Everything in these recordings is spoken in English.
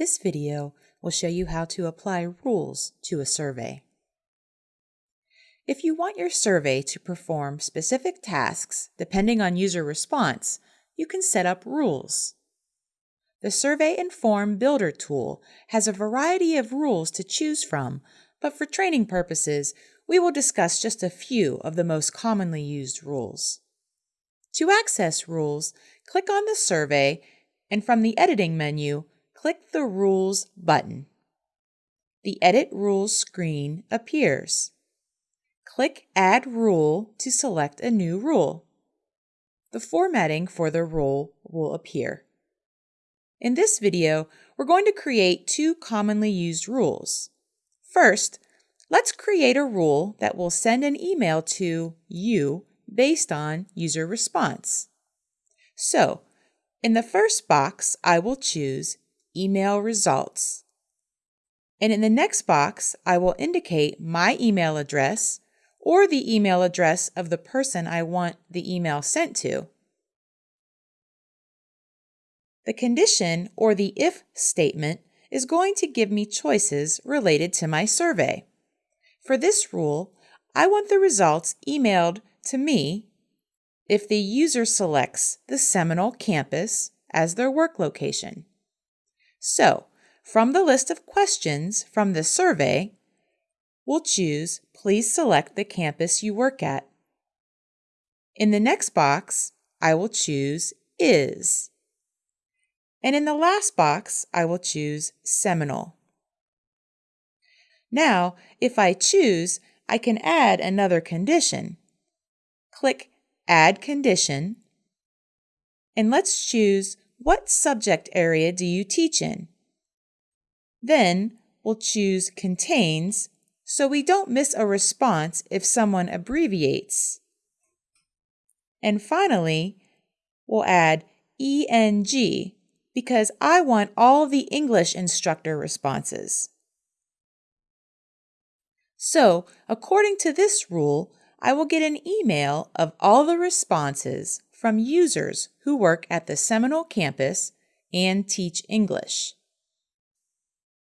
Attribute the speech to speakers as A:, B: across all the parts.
A: This video will show you how to apply rules to a survey. If you want your survey to perform specific tasks depending on user response, you can set up rules. The Survey and Form Builder tool has a variety of rules to choose from, but for training purposes, we will discuss just a few of the most commonly used rules. To access rules, click on the survey and from the Editing menu, click the Rules button. The Edit Rules screen appears. Click Add Rule to select a new rule. The formatting for the rule will appear. In this video, we're going to create two commonly used rules. First, let's create a rule that will send an email to you based on user response. So, in the first box, I will choose email results. And in the next box, I will indicate my email address or the email address of the person I want the email sent to. The condition or the if statement is going to give me choices related to my survey. For this rule, I want the results emailed to me if the user selects the Seminole campus as their work location. So, from the list of questions from the survey, we'll choose Please select the campus you work at. In the next box, I will choose Is. And in the last box, I will choose Seminole. Now, if I choose, I can add another condition. Click Add Condition, and let's choose what subject area do you teach in? Then we'll choose contains so we don't miss a response if someone abbreviates. And finally, we'll add ENG because I want all the English instructor responses. So, according to this rule, I will get an email of all the responses from users who work at the Seminole campus and teach English.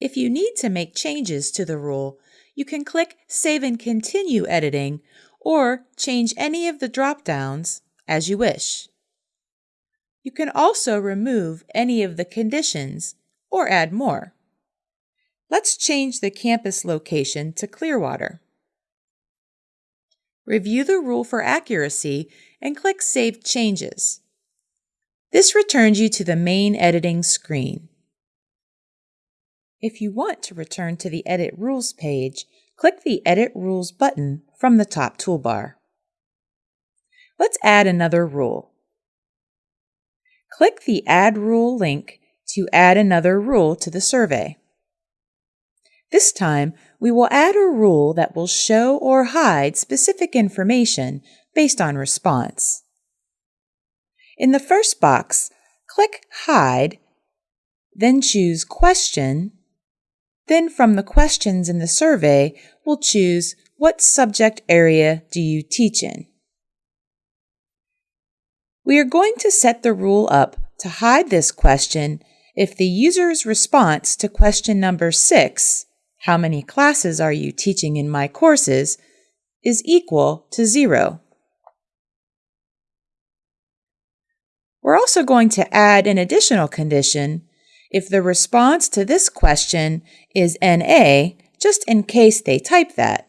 A: If you need to make changes to the rule, you can click Save and Continue Editing or change any of the drop-downs as you wish. You can also remove any of the conditions or add more. Let's change the campus location to Clearwater. Review the rule for accuracy and click Save Changes. This returns you to the main editing screen. If you want to return to the Edit Rules page, click the Edit Rules button from the top toolbar. Let's add another rule. Click the Add Rule link to add another rule to the survey. This time, we will add a rule that will show or hide specific information based on response. In the first box, click Hide, then choose Question, then from the questions in the survey, we'll choose What subject area do you teach in? We are going to set the rule up to hide this question if the user's response to question number 6 how many classes are you teaching in my courses, is equal to zero. We're also going to add an additional condition if the response to this question is NA, just in case they type that.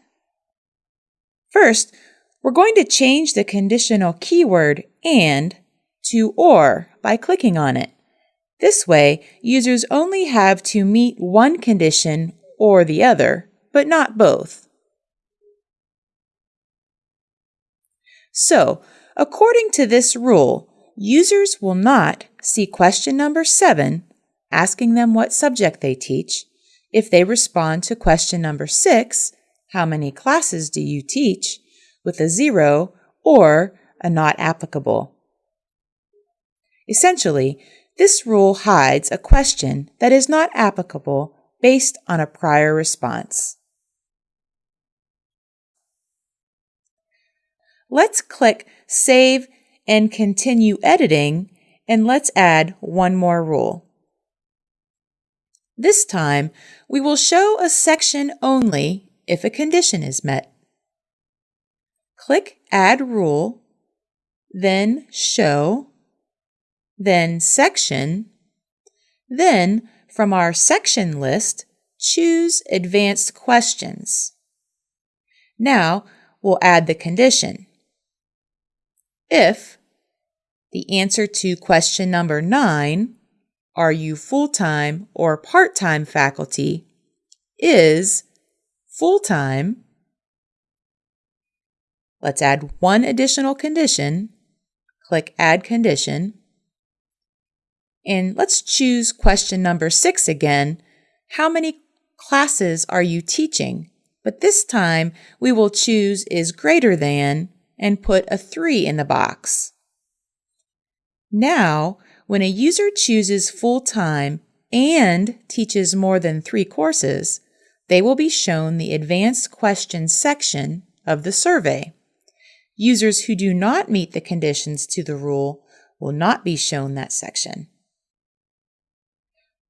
A: First, we're going to change the conditional keyword AND to OR by clicking on it. This way, users only have to meet one condition or the other, but not both. So, according to this rule, users will not see question number 7, asking them what subject they teach, if they respond to question number 6, how many classes do you teach, with a 0 or a not applicable. Essentially, this rule hides a question that is not applicable based on a prior response. Let's click Save and Continue Editing, and let's add one more rule. This time, we will show a section only if a condition is met. Click Add Rule, then Show, then Section, then from our section list, choose Advanced Questions. Now, we'll add the condition. If the answer to question number 9, are you full-time or part-time faculty, is full-time, let's add one additional condition. Click Add Condition. And let's choose question number 6 again. How many classes are you teaching? But this time we will choose is greater than and put a 3 in the box. Now, when a user chooses full-time and teaches more than three courses, they will be shown the Advanced Questions section of the survey. Users who do not meet the conditions to the rule will not be shown that section.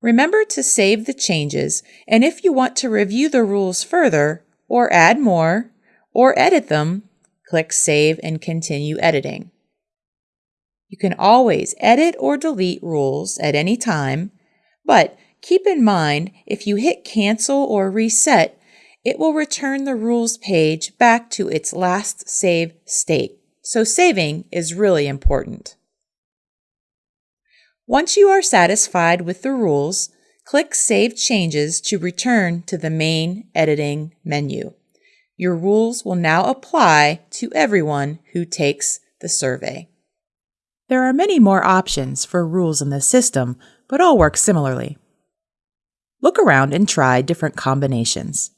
A: Remember to save the changes, and if you want to review the rules further, or add more, or edit them, click Save and continue editing. You can always edit or delete rules at any time, but keep in mind if you hit Cancel or Reset, it will return the rules page back to its last save state. So saving is really important. Once you are satisfied with the rules, click Save Changes to return to the main editing menu. Your rules will now apply to everyone who takes the survey. There are many more options for rules in the system, but all work similarly. Look around and try different combinations.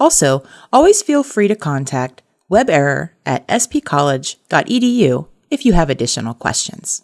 A: Also, always feel free to contact weberror at spcollege.edu if you have additional questions.